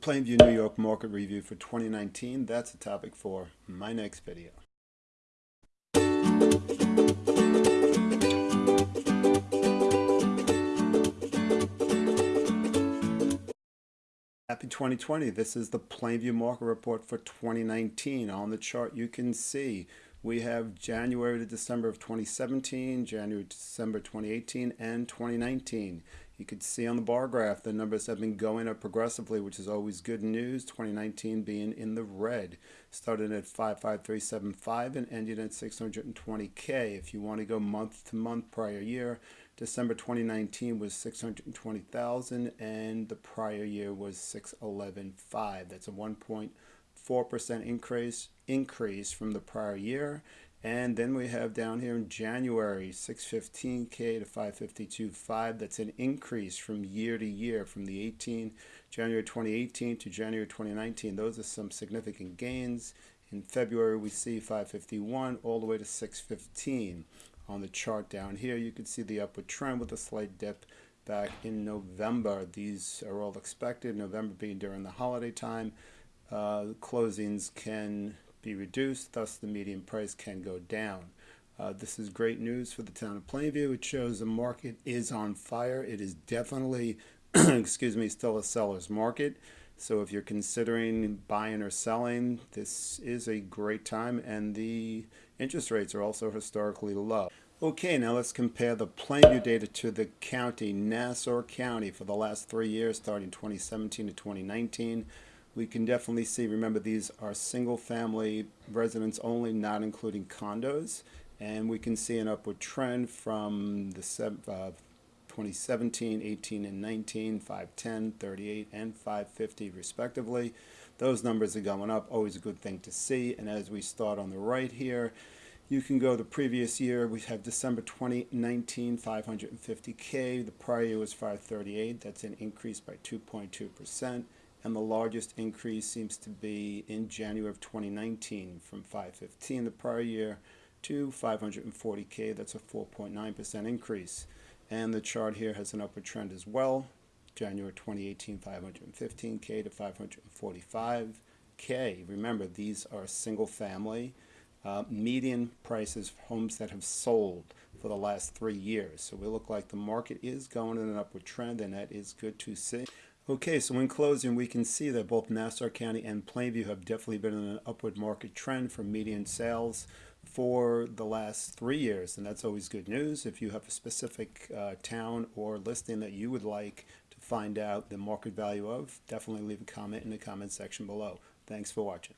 Plainview, New York market review for 2019. That's a topic for my next video. Happy 2020. This is the Plainview market report for 2019. On the chart you can see we have January to December of 2017, January to December 2018, and 2019. You can see on the bar graph the numbers have been going up progressively, which is always good news. 2019 being in the red. Started at 55375 and ended at 620K. If you want to go month to month prior year, December 2019 was 620,000 and the prior year was 611.5. That's a 1.4% increase increase from the prior year and then we have down here in January, 615K to 552.5. That's an increase from year to year from the 18 January 2018 to January 2019. Those are some significant gains. In February, we see 551 all the way to 615. On the chart down here, you can see the upward trend with a slight dip back in November. These are all expected, November being during the holiday time. Uh, closings can be reduced, thus the median price can go down. Uh, this is great news for the town of Plainview. It shows the market is on fire. It is definitely, excuse me, still a seller's market. So if you're considering buying or selling, this is a great time and the interest rates are also historically low. Okay, now let's compare the Plainview data to the county, Nassau County, for the last three years, starting 2017 to 2019 we can definitely see, remember these are single family residents only, not including condos. And we can see an upward trend from the uh, 2017, 18, and 19, 510, 38, and 550 respectively. Those numbers are going up, always a good thing to see. And as we start on the right here, you can go the previous year. We have December 2019, 550K. The prior year was 538. That's an increase by 2.2% and the largest increase seems to be in January of 2019 from 515 the prior year to 540k that's a 4.9% increase. And the chart here has an upward trend as well. January 2018 515k to 545k remember these are single family uh, median prices homes that have sold for the last three years. So we look like the market is going in an upward trend and that is good to see Okay, so in closing, we can see that both Nassau County and Plainview have definitely been in an upward market trend for median sales for the last three years, and that's always good news. If you have a specific uh, town or listing that you would like to find out the market value of, definitely leave a comment in the comment section below. Thanks for watching.